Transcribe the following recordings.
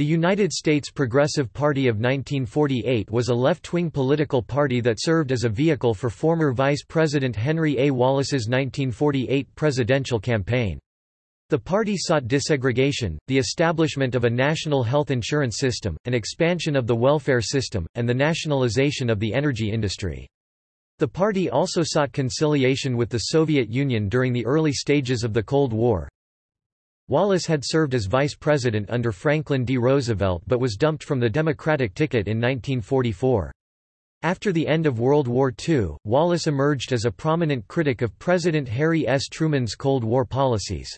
The United States Progressive Party of 1948 was a left-wing political party that served as a vehicle for former Vice President Henry A. Wallace's 1948 presidential campaign. The party sought desegregation, the establishment of a national health insurance system, an expansion of the welfare system, and the nationalization of the energy industry. The party also sought conciliation with the Soviet Union during the early stages of the Cold War. Wallace had served as vice president under Franklin D. Roosevelt but was dumped from the Democratic ticket in 1944. After the end of World War II, Wallace emerged as a prominent critic of President Harry S. Truman's Cold War policies.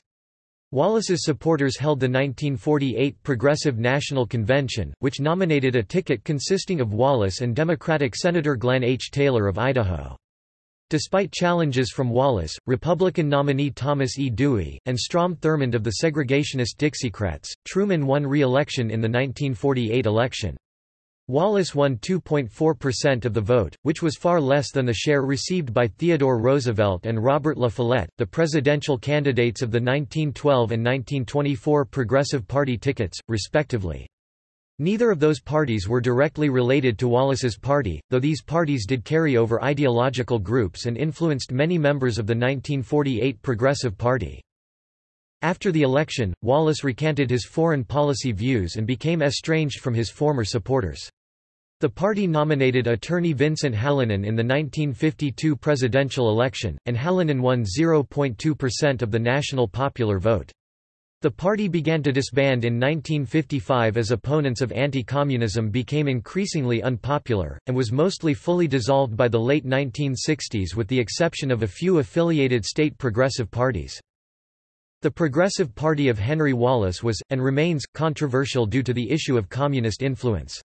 Wallace's supporters held the 1948 Progressive National Convention, which nominated a ticket consisting of Wallace and Democratic Senator Glenn H. Taylor of Idaho. Despite challenges from Wallace, Republican nominee Thomas E. Dewey, and Strom Thurmond of the segregationist Dixiecrats, Truman won re-election in the 1948 election. Wallace won 2.4% of the vote, which was far less than the share received by Theodore Roosevelt and Robert La Follette, the presidential candidates of the 1912 and 1924 Progressive Party tickets, respectively. Neither of those parties were directly related to Wallace's party, though these parties did carry over ideological groups and influenced many members of the 1948 Progressive Party. After the election, Wallace recanted his foreign policy views and became estranged from his former supporters. The party nominated attorney Vincent Hallinan in the 1952 presidential election, and Hallinan won 0.2% of the national popular vote. The party began to disband in 1955 as opponents of anti-communism became increasingly unpopular, and was mostly fully dissolved by the late 1960s with the exception of a few affiliated state progressive parties. The Progressive Party of Henry Wallace was, and remains, controversial due to the issue of communist influence.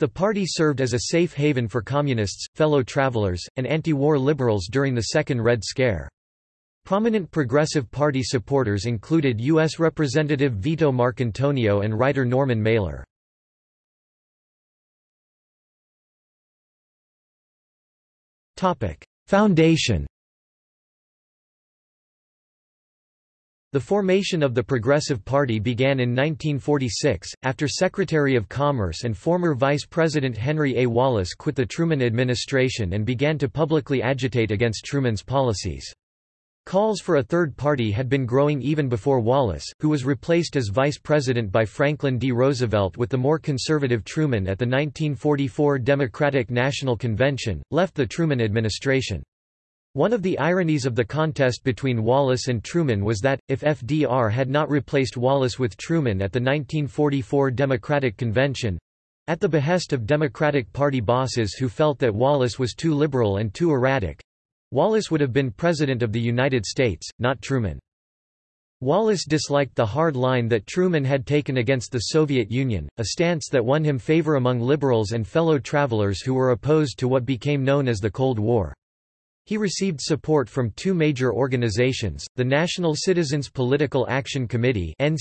The party served as a safe haven for communists, fellow travelers, and anti-war liberals during the Second Red Scare. Prominent Progressive Party supporters included U.S. Representative Vito Marcantonio and writer Norman Mailer. Foundation The formation of the Progressive Party began in 1946, after Secretary of Commerce and former Vice President Henry A. Wallace quit the Truman administration and began to publicly agitate against Truman's policies. Calls for a third party had been growing even before Wallace, who was replaced as vice president by Franklin D. Roosevelt with the more conservative Truman at the 1944 Democratic National Convention, left the Truman administration. One of the ironies of the contest between Wallace and Truman was that, if FDR had not replaced Wallace with Truman at the 1944 Democratic Convention—at the behest of Democratic Party bosses who felt that Wallace was too liberal and too erratic—Wallace would have been President of the United States, not Truman. Wallace disliked the hard line that Truman had taken against the Soviet Union, a stance that won him favor among liberals and fellow travelers who were opposed to what became known as the Cold War. He received support from two major organizations, the National Citizens Political Action Committee and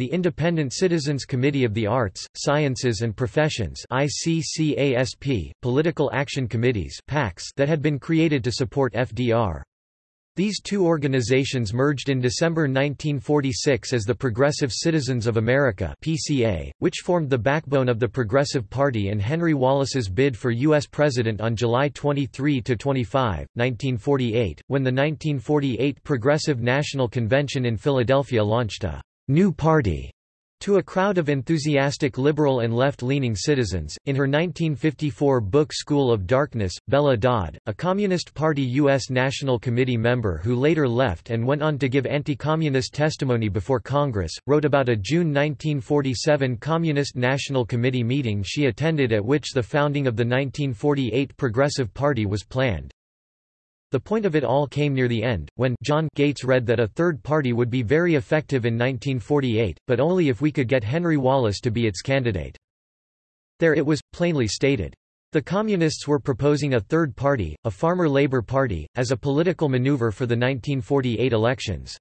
the Independent Citizens Committee of the Arts, Sciences and Professions political action committees that had been created to support FDR. These two organizations merged in December 1946 as the Progressive Citizens of America PCA, which formed the backbone of the Progressive Party and Henry Wallace's bid for U.S. President on July 23–25, 1948, when the 1948 Progressive National Convention in Philadelphia launched a «new party» To a crowd of enthusiastic liberal and left-leaning citizens, in her 1954 book School of Darkness, Bella Dodd, a Communist Party U.S. National Committee member who later left and went on to give anti-communist testimony before Congress, wrote about a June 1947 Communist National Committee meeting she attended at which the founding of the 1948 Progressive Party was planned. The point of it all came near the end, when John Gates read that a third party would be very effective in 1948, but only if we could get Henry Wallace to be its candidate. There it was, plainly stated. The Communists were proposing a third party, a Farmer Labor Party, as a political maneuver for the 1948 elections.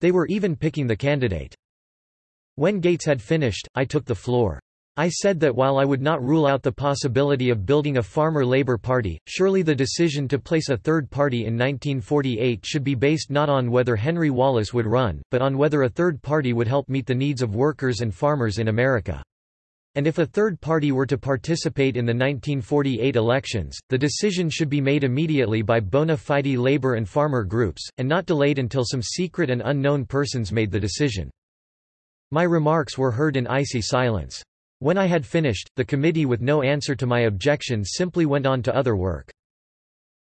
They were even picking the candidate. When Gates had finished, I took the floor. I said that while I would not rule out the possibility of building a farmer labor party, surely the decision to place a third party in 1948 should be based not on whether Henry Wallace would run, but on whether a third party would help meet the needs of workers and farmers in America. And if a third party were to participate in the 1948 elections, the decision should be made immediately by bona fide labor and farmer groups, and not delayed until some secret and unknown persons made the decision. My remarks were heard in icy silence. When I had finished, the committee with no answer to my objections simply went on to other work.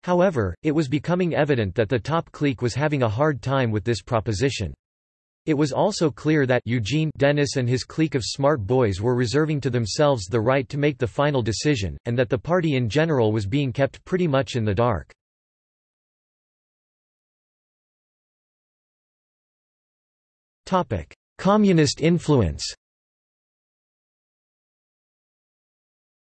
However, it was becoming evident that the top clique was having a hard time with this proposition. It was also clear that Eugene Dennis and his clique of smart boys were reserving to themselves the right to make the final decision, and that the party in general was being kept pretty much in the dark. Communist influence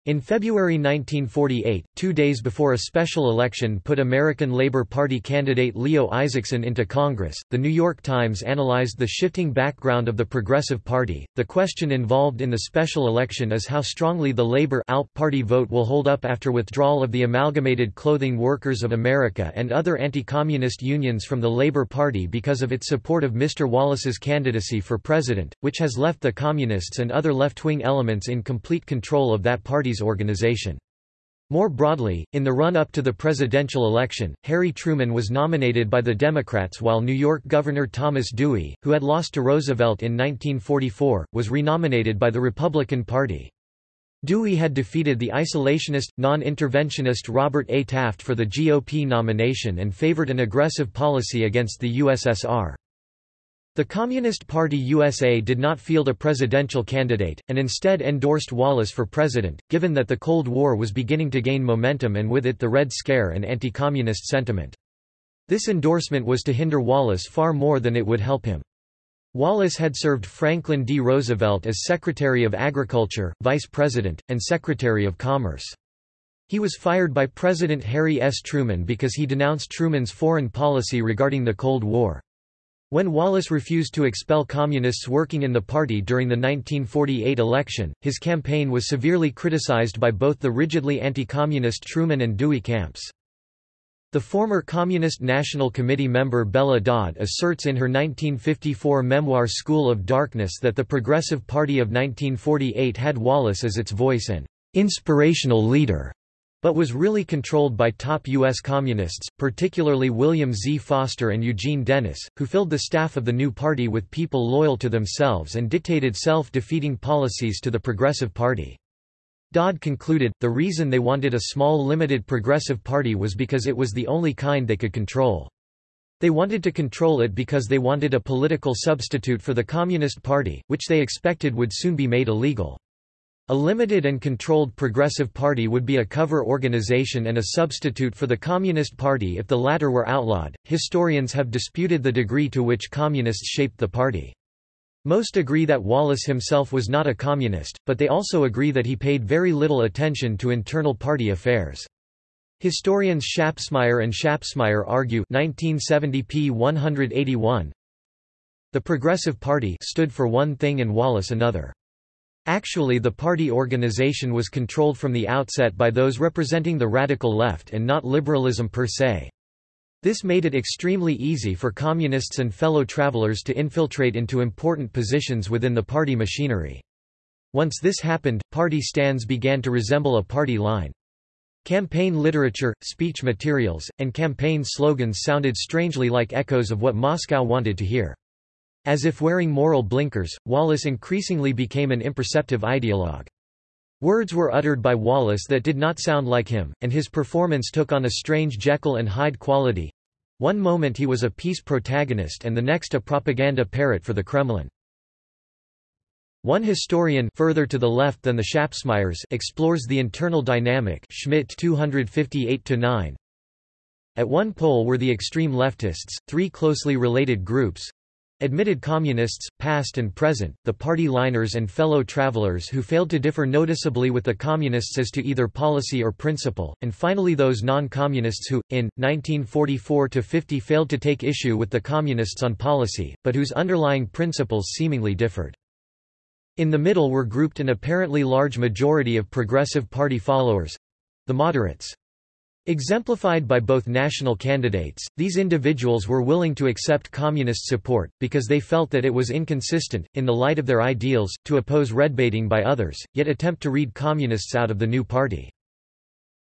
In February 1948, two days before a special election put American Labor Party candidate Leo Isaacson into Congress, The New York Times analyzed the shifting background of the Progressive Party. The question involved in the special election is how strongly the Labor Party vote will hold up after withdrawal of the Amalgamated Clothing Workers of America and other anti-communist unions from the Labor Party because of its support of Mr. Wallace's candidacy for president, which has left the Communists and other left-wing elements in complete control of that party organization. More broadly, in the run-up to the presidential election, Harry Truman was nominated by the Democrats while New York Governor Thomas Dewey, who had lost to Roosevelt in 1944, was renominated by the Republican Party. Dewey had defeated the isolationist, non-interventionist Robert A. Taft for the GOP nomination and favored an aggressive policy against the USSR. The Communist Party USA did not field a presidential candidate, and instead endorsed Wallace for president, given that the Cold War was beginning to gain momentum and with it the Red Scare and anti-communist sentiment. This endorsement was to hinder Wallace far more than it would help him. Wallace had served Franklin D. Roosevelt as Secretary of Agriculture, Vice President, and Secretary of Commerce. He was fired by President Harry S. Truman because he denounced Truman's foreign policy regarding the Cold War. When Wallace refused to expel communists working in the party during the 1948 election, his campaign was severely criticized by both the rigidly anti-communist Truman and Dewey camps. The former Communist National Committee member Bella Dodd asserts in her 1954 memoir School of Darkness that the Progressive Party of 1948 had Wallace as its voice and inspirational leader but was really controlled by top U.S. communists, particularly William Z. Foster and Eugene Dennis, who filled the staff of the new party with people loyal to themselves and dictated self-defeating policies to the Progressive Party. Dodd concluded, the reason they wanted a small limited progressive party was because it was the only kind they could control. They wanted to control it because they wanted a political substitute for the Communist Party, which they expected would soon be made illegal. A limited and controlled Progressive Party would be a cover organization and a substitute for the Communist Party if the latter were outlawed. Historians have disputed the degree to which communists shaped the party. Most agree that Wallace himself was not a communist, but they also agree that he paid very little attention to internal party affairs. Historians Schapsmeier and Schapsmeier argue 1970 p. 181 The Progressive Party stood for one thing and Wallace another. Actually the party organization was controlled from the outset by those representing the radical left and not liberalism per se. This made it extremely easy for communists and fellow travelers to infiltrate into important positions within the party machinery. Once this happened, party stands began to resemble a party line. Campaign literature, speech materials, and campaign slogans sounded strangely like echoes of what Moscow wanted to hear. As if wearing moral blinkers, Wallace increasingly became an imperceptive ideologue. Words were uttered by Wallace that did not sound like him, and his performance took on a strange Jekyll and Hyde quality. One moment he was a peace protagonist and the next a propaganda parrot for the Kremlin. One historian further to the left than the Schapsmeiers explores the internal dynamic Schmidt 258-9. At one pole were the extreme leftists, three closely related groups, Admitted communists, past and present, the party liners and fellow travelers who failed to differ noticeably with the communists as to either policy or principle, and finally those non-communists who, in, 1944–50 failed to take issue with the communists on policy, but whose underlying principles seemingly differed. In the middle were grouped an apparently large majority of Progressive Party followers—the moderates. Exemplified by both national candidates, these individuals were willing to accept communist support, because they felt that it was inconsistent, in the light of their ideals, to oppose redbaiting by others, yet attempt to read communists out of the new party.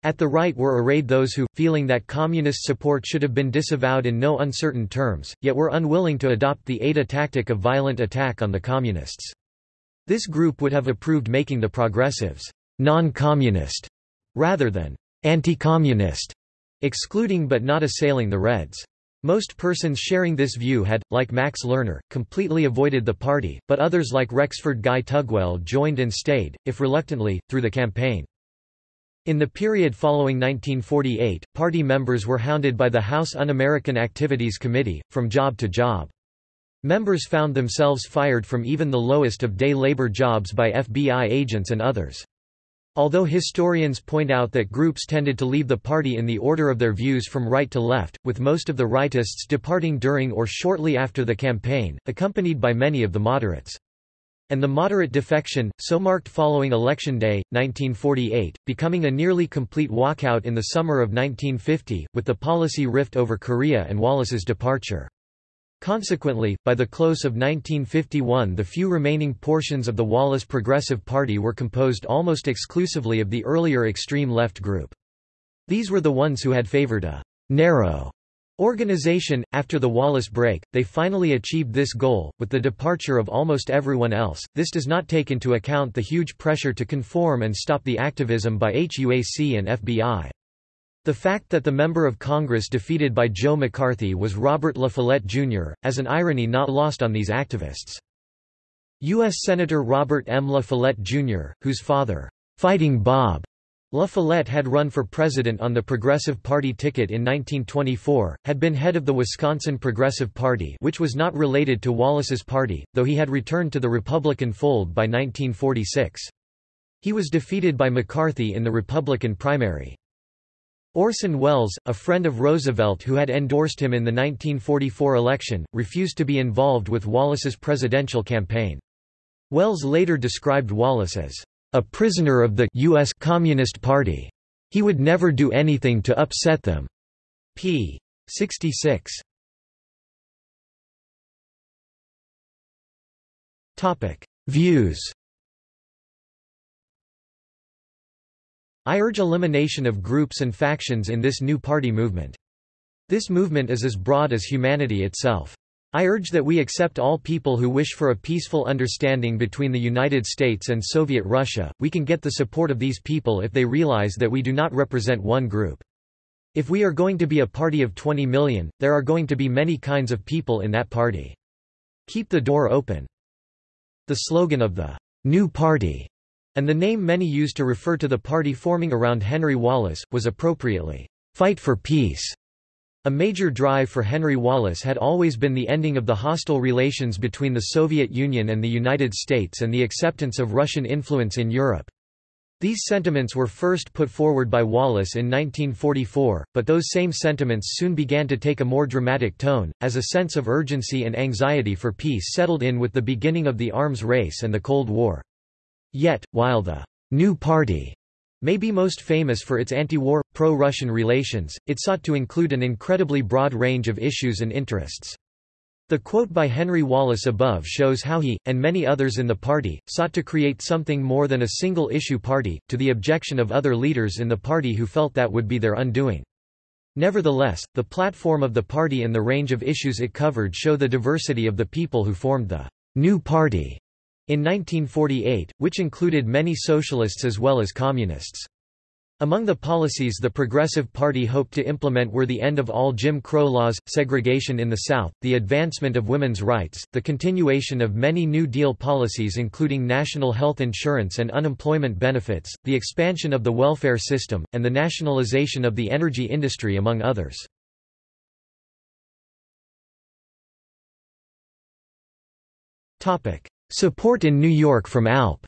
At the right were arrayed those who, feeling that communist support should have been disavowed in no uncertain terms, yet were unwilling to adopt the ADA tactic of violent attack on the communists. This group would have approved making the progressives non-communist rather than anti-communist, excluding but not assailing the Reds. Most persons sharing this view had, like Max Lerner, completely avoided the party, but others like Rexford Guy Tugwell joined and stayed, if reluctantly, through the campaign. In the period following 1948, party members were hounded by the House Un-American Activities Committee, from job to job. Members found themselves fired from even the lowest of day labor jobs by FBI agents and others. Although historians point out that groups tended to leave the party in the order of their views from right to left, with most of the rightists departing during or shortly after the campaign, accompanied by many of the moderates. And the moderate defection, so marked following Election Day, 1948, becoming a nearly complete walkout in the summer of 1950, with the policy rift over Korea and Wallace's departure. Consequently, by the close of 1951 the few remaining portions of the Wallace Progressive Party were composed almost exclusively of the earlier extreme left group. These were the ones who had favored a «narrow» organization. After the Wallace break, they finally achieved this goal, with the departure of almost everyone else. This does not take into account the huge pressure to conform and stop the activism by HUAC and FBI. The fact that the member of Congress defeated by Joe McCarthy was Robert La Follette, Jr., as an irony not lost on these activists. U.S. Senator Robert M. La Follette, Jr., whose father, Fighting Bob La Follette had run for president on the Progressive Party ticket in 1924, had been head of the Wisconsin Progressive Party which was not related to Wallace's party, though he had returned to the Republican fold by 1946. He was defeated by McCarthy in the Republican primary. Orson Welles, a friend of Roosevelt who had endorsed him in the 1944 election, refused to be involved with Wallace's presidential campaign. Welles later described Wallace as a prisoner of the U.S. Communist Party. He would never do anything to upset them. p. 66. Views I urge elimination of groups and factions in this new party movement. This movement is as broad as humanity itself. I urge that we accept all people who wish for a peaceful understanding between the United States and Soviet Russia. We can get the support of these people if they realize that we do not represent one group. If we are going to be a party of 20 million, there are going to be many kinds of people in that party. Keep the door open. The slogan of the New Party and the name many used to refer to the party forming around Henry Wallace, was appropriately, "'Fight for Peace'". A major drive for Henry Wallace had always been the ending of the hostile relations between the Soviet Union and the United States and the acceptance of Russian influence in Europe. These sentiments were first put forward by Wallace in 1944, but those same sentiments soon began to take a more dramatic tone, as a sense of urgency and anxiety for peace settled in with the beginning of the arms race and the Cold War. Yet, while the New Party may be most famous for its anti-war, pro-Russian relations, it sought to include an incredibly broad range of issues and interests. The quote by Henry Wallace above shows how he, and many others in the party, sought to create something more than a single-issue party, to the objection of other leaders in the party who felt that would be their undoing. Nevertheless, the platform of the party and the range of issues it covered show the diversity of the people who formed the New Party. In 1948, which included many socialists as well as communists. Among the policies the Progressive Party hoped to implement were the end of all Jim Crow laws, segregation in the South, the advancement of women's rights, the continuation of many New Deal policies including national health insurance and unemployment benefits, the expansion of the welfare system, and the nationalization of the energy industry among others. Support in New York from ALP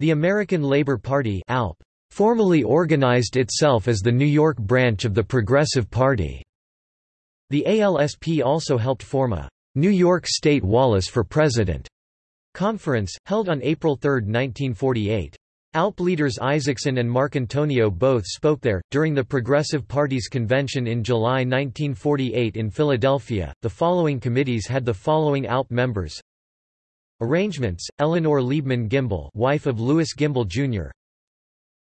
The American Labor Party ALP formally organized itself as the New York branch of the Progressive Party. The ALSP also helped form a New York State Wallace for President conference, held on April 3, 1948. ALP leaders Isaacson and Marcantonio both spoke there. During the Progressive Party's convention in July 1948 in Philadelphia, the following committees had the following ALP members Arrangements, Eleanor Liebman Gimbel wife of Louis Gimbel, Jr.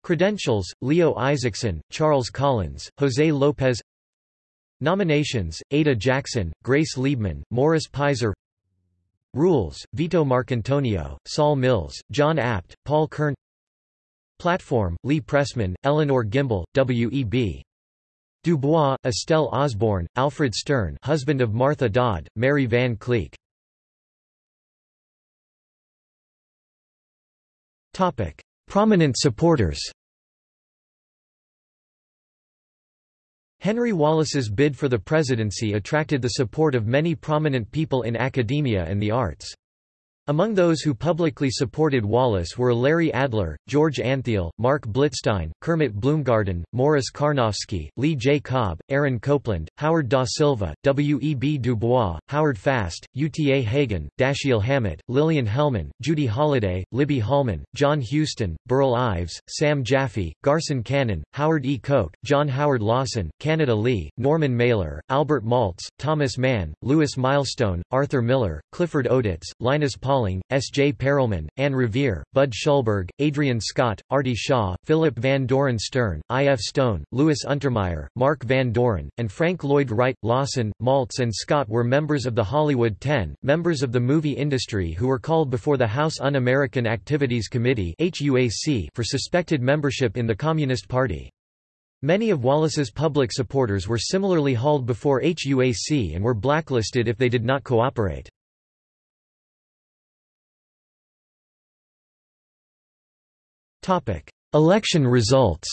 Credentials, Leo Isaacson, Charles Collins, Jose Lopez Nominations, Ada Jackson, Grace Liebman, Morris Pizer Rules, Vito Marcantonio, Saul Mills, John Abt, Paul Kern Platform, Lee Pressman, Eleanor Gimbel, W.E.B. Du Bois, Estelle Osborne, Alfred Stern husband of Martha Dodd, Mary Van Kleeck Prominent supporters Henry Wallace's bid for the presidency attracted the support of many prominent people in academia and the arts. Among those who publicly supported Wallace were Larry Adler, George Antheil, Marc Blitzstein, Kermit Bloomgarden, Morris Carnovsky, Lee J. Cobb, Aaron Copland, Howard Da Silva, W. E. B. Du Bois, Howard Fast, Uta Hagen, Dashiell Hammett, Lillian Hellman, Judy Holliday, Libby Holman, John Huston, Burl Ives, Sam Jaffe, Garson Kanin, Howard E. Koch, John Howard Lawson, Canada Lee, Norman Mailer, Albert Maltz, Thomas Mann, Lewis Milestone, Arthur Miller, Clifford Odets, Linus Paul Pauling, S. J. Perelman, Anne Revere, Budd Schulberg, Adrian Scott, Artie Shaw, Philip Van Doren Stern, I. F. Stone, Louis Untermeyer, Mark Van Doren, and Frank Lloyd Wright. Lawson, Maltz and Scott were members of the Hollywood Ten, members of the movie industry who were called before the House Un-American Activities Committee for suspected membership in the Communist Party. Many of Wallace's public supporters were similarly hauled before HUAC and were blacklisted if they did not cooperate. Topic: Election results.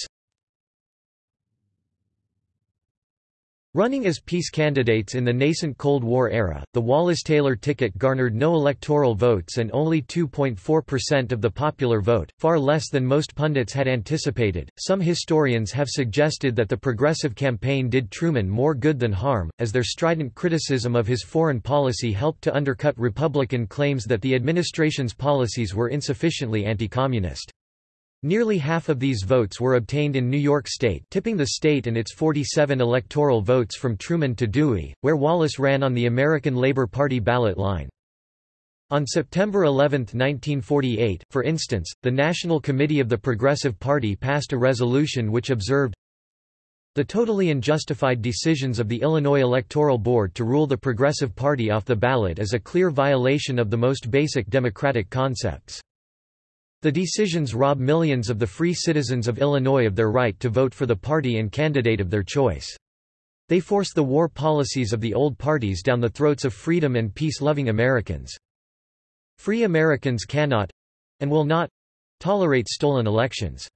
Running as peace candidates in the nascent Cold War era, the Wallace-Taylor ticket garnered no electoral votes and only 2.4% of the popular vote, far less than most pundits had anticipated. Some historians have suggested that the Progressive campaign did Truman more good than harm, as their strident criticism of his foreign policy helped to undercut Republican claims that the administration's policies were insufficiently anti-communist. Nearly half of these votes were obtained in New York State tipping the state and its 47 electoral votes from Truman to Dewey, where Wallace ran on the American Labor Party ballot line. On September 11, 1948, for instance, the National Committee of the Progressive Party passed a resolution which observed, the totally unjustified decisions of the Illinois Electoral Board to rule the Progressive Party off the ballot is a clear violation of the most basic democratic concepts. The decisions rob millions of the free citizens of Illinois of their right to vote for the party and candidate of their choice. They force the war policies of the old parties down the throats of freedom and peace-loving Americans. Free Americans cannot—and will not—tolerate stolen elections.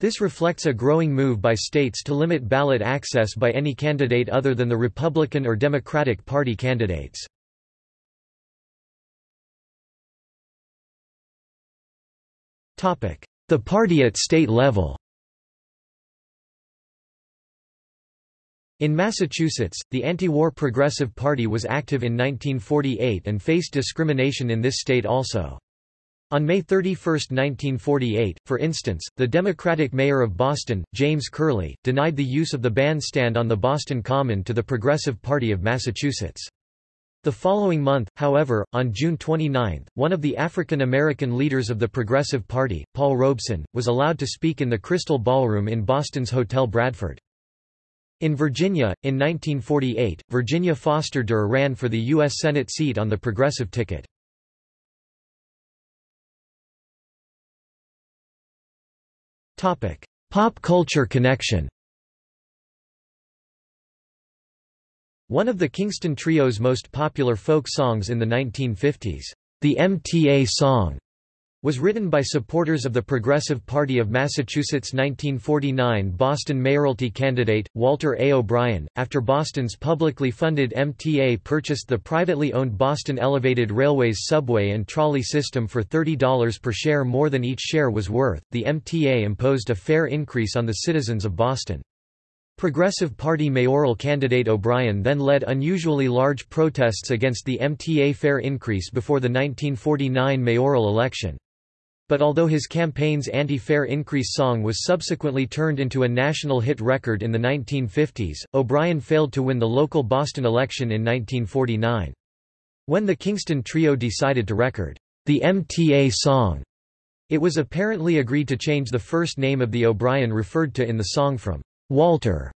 This reflects a growing move by states to limit ballot access by any candidate other than the Republican or Democratic Party candidates. The party at state level In Massachusetts, the anti-war Progressive Party was active in 1948 and faced discrimination in this state also. On May 31, 1948, for instance, the Democratic mayor of Boston, James Curley, denied the use of the bandstand on the Boston Common to the Progressive Party of Massachusetts. The following month, however, on June 29, one of the African American leaders of the Progressive Party, Paul Robeson, was allowed to speak in the Crystal Ballroom in Boston's Hotel Bradford. In Virginia, in 1948, Virginia Foster Durr ran for the U.S. Senate seat on the Progressive ticket. Pop culture connection One of the Kingston Trio's most popular folk songs in the 1950s, the MTA song, was written by supporters of the Progressive Party of Massachusetts' 1949 Boston mayoralty candidate, Walter A. O'Brien, after Boston's publicly funded MTA purchased the privately owned Boston Elevated Railway's subway and trolley system for $30 per share more than each share was worth. The MTA imposed a fare increase on the citizens of Boston. Progressive Party mayoral candidate O'Brien then led unusually large protests against the MTA fare increase before the 1949 mayoral election. But although his campaign's anti-fare increase song was subsequently turned into a national hit record in the 1950s, O'Brien failed to win the local Boston election in 1949. When the Kingston Trio decided to record the MTA song, it was apparently agreed to change the first name of the O'Brien referred to in the song from Walter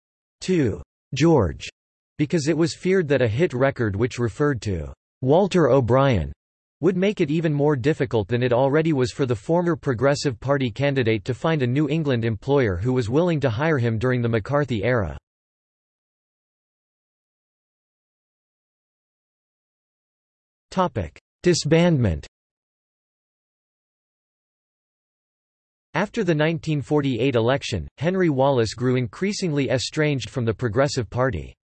to George, because it was feared that a hit record which referred to Walter O'Brien would make it even more difficult than it already was for the former Progressive Party candidate to find a New England employer who was willing to hire him during the McCarthy era. Disbandment After the 1948 election, Henry Wallace grew increasingly estranged from the Progressive Party.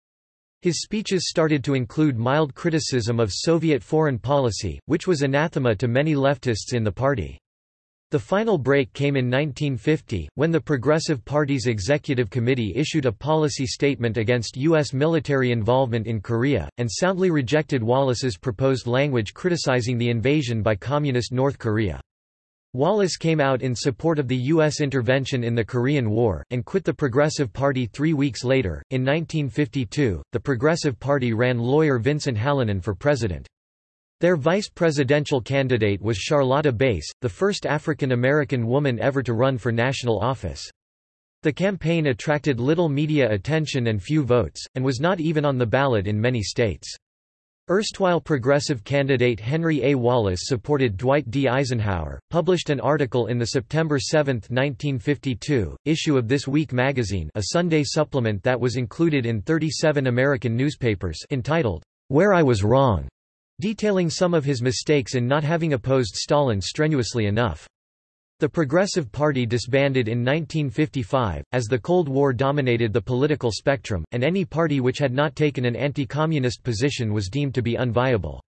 His speeches started to include mild criticism of Soviet foreign policy, which was anathema to many leftists in the party. The final break came in 1950, when the Progressive Party's Executive Committee issued a policy statement against U.S. military involvement in Korea, and soundly rejected Wallace's proposed language criticizing the invasion by Communist North Korea. Wallace came out in support of the U.S. intervention in the Korean War, and quit the Progressive Party three weeks later. In 1952, the Progressive Party ran lawyer Vincent Hallinan for president. Their vice presidential candidate was Charlotta Bass, the first African American woman ever to run for national office. The campaign attracted little media attention and few votes, and was not even on the ballot in many states. Erstwhile progressive candidate Henry A. Wallace supported Dwight D. Eisenhower, published an article in the September 7, 1952, issue of This Week magazine a Sunday supplement that was included in 37 American newspapers entitled, Where I Was Wrong, detailing some of his mistakes in not having opposed Stalin strenuously enough. The Progressive Party disbanded in 1955, as the Cold War dominated the political spectrum, and any party which had not taken an anti-communist position was deemed to be unviable.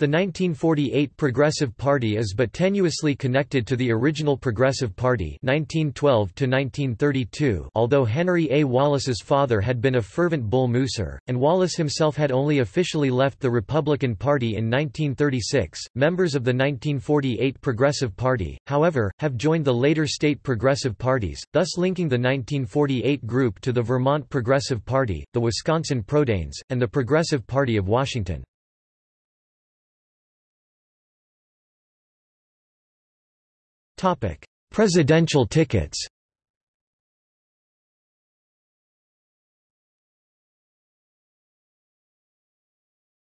The 1948 Progressive Party is but tenuously connected to the original Progressive Party 1912 although Henry A. Wallace's father had been a fervent Bull Mooser, and Wallace himself had only officially left the Republican Party in 1936. Members of the 1948 Progressive Party, however, have joined the later state progressive parties, thus linking the 1948 group to the Vermont Progressive Party, the Wisconsin Prodanes, and the Progressive Party of Washington. Presidential tickets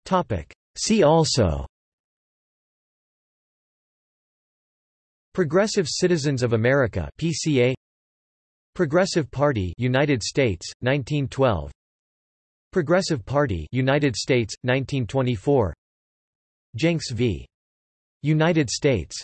Topic: See also Progressive Citizens of America PCA Progressive Party United States 1912 Progressive Party United States 1924 Jencks v. United States